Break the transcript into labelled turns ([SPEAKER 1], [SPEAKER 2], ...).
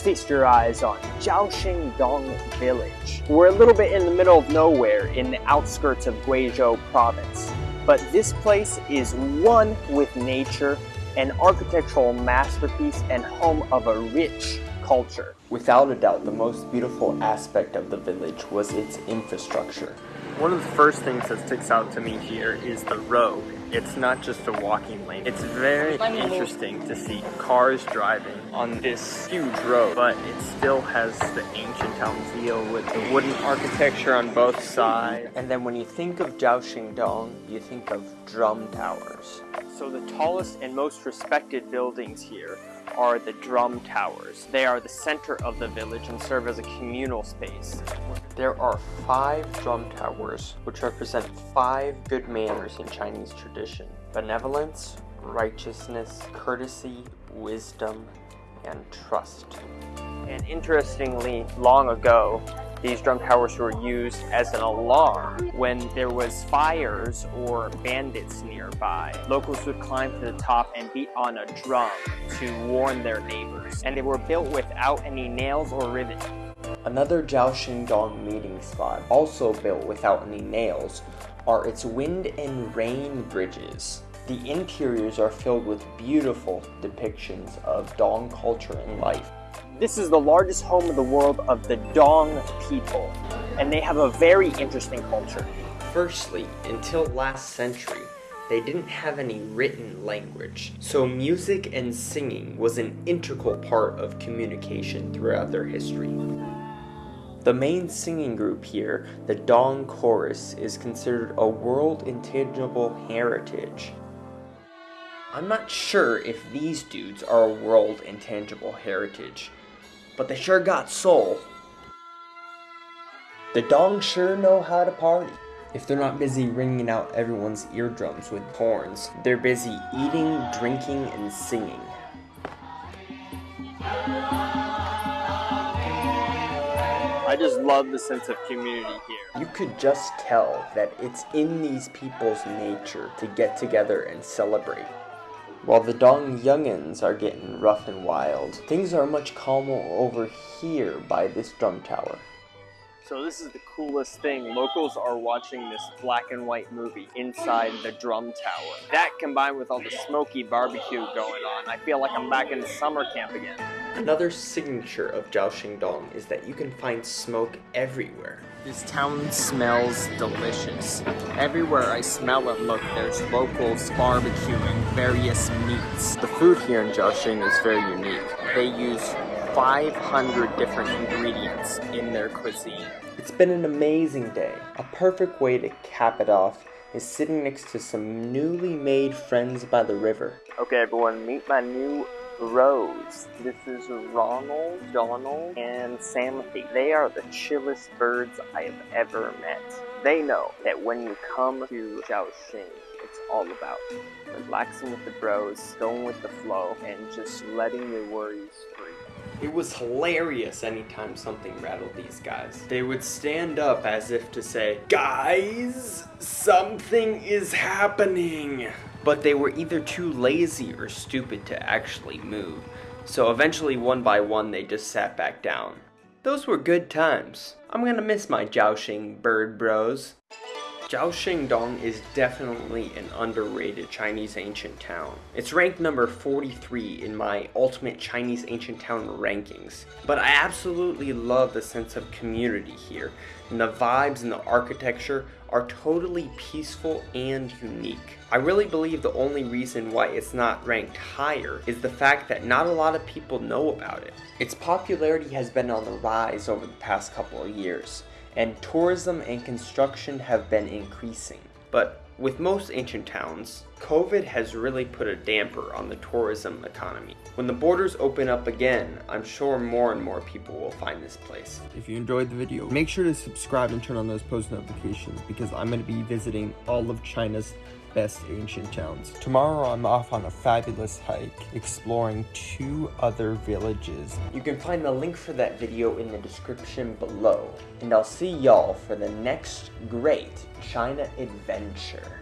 [SPEAKER 1] feast your eyes on Zhaoxingdong Village. We're a little bit in the middle of nowhere in the outskirts of Guizhou province. But this place is one with nature, an architectural masterpiece and home of a rich culture.
[SPEAKER 2] Without a doubt, the most beautiful aspect of the village was its infrastructure.
[SPEAKER 1] One of the first things that sticks out to me here is the road. It's not just a walking lane. It's very interesting to see cars driving on this huge road, but it still has the ancient town feel with the wooden architecture on both sides.
[SPEAKER 2] And then when you think of Zhaoxingdong, you think of drum towers.
[SPEAKER 1] So the tallest and most respected buildings here are the drum towers. They are the center of the village and serve as a communal space.
[SPEAKER 2] There are five drum towers, which represent five good manners in Chinese tradition. Benevolence, righteousness, courtesy, wisdom, and trust.
[SPEAKER 1] And interestingly, long ago, these drum towers were used as an alarm when there was fires or bandits nearby. Locals would climb to the top and beat on a drum to warn their neighbors. And they were built without any nails or ribbon.
[SPEAKER 2] Another Zhaoxingdong meeting spot, also built without any nails, are its wind and rain bridges. The interiors are filled with beautiful depictions of Dong culture and life.
[SPEAKER 1] This is the largest home of the world of the Dong people, and they have a very interesting culture.
[SPEAKER 2] Firstly, until last century, they didn't have any written language, so music and singing was an integral part of communication throughout their history. The main singing group here, the Dong Chorus, is considered a world intangible heritage. I'm not sure if these dudes are a world intangible heritage, but they sure got soul. The Dong sure know how to party. If they're not busy ringing out everyone's eardrums with horns, they're busy eating, drinking, and singing.
[SPEAKER 1] I just love the sense of community here.
[SPEAKER 2] You could just tell that it's in these people's nature to get together and celebrate. While the Dong youngins are getting rough and wild, things are much calmer over here by this drum tower.
[SPEAKER 1] So this is the coolest thing. Locals are watching this black and white movie inside the drum tower. That combined with all the smoky barbecue going on, I feel like I'm back in summer camp again.
[SPEAKER 2] Another signature of Zhaoxingdong is that you can find smoke everywhere.
[SPEAKER 1] This town smells delicious. Everywhere I smell and look, there's locals barbecuing various meats. The food here in Zhaoxing is very unique. They use 500 different ingredients in their cuisine.
[SPEAKER 2] It's been an amazing day. A perfect way to cap it off is sitting next to some newly made friends by the river.
[SPEAKER 1] Okay everyone, meet my new Rose. This is Ronald, Donald, and Samothy. They are the chillest birds I have ever met. They know that when you come to Zhaoxing, it's all about relaxing with the bros, going with the flow, and just letting your worries free.
[SPEAKER 2] It was hilarious anytime something rattled these guys. They would stand up as if to say, Guys, something is happening. But they were either too lazy or stupid to actually move. So eventually, one by one, they just sat back down. Those were good times. I'm gonna miss my Zhaoxing bird bros. Zhaoxingdong is definitely an underrated Chinese ancient town. It's ranked number 43 in my ultimate Chinese ancient town rankings. But I absolutely love the sense of community here, and the vibes and the architecture are totally peaceful and unique. I really believe the only reason why it's not ranked higher is the fact that not a lot of people know about it. Its popularity has been on the rise over the past couple of years and tourism and construction have been increasing. But with most ancient towns, COVID has really put a damper on the tourism economy. When the borders open up again, I'm sure more and more people will find this place.
[SPEAKER 3] If you enjoyed the video, make sure to subscribe and turn on those post notifications because I'm going to be visiting all of China's best ancient towns. Tomorrow I'm off on a fabulous hike, exploring two other villages.
[SPEAKER 2] You can find the link for that video in the description below, and I'll see y'all for the next great China adventure.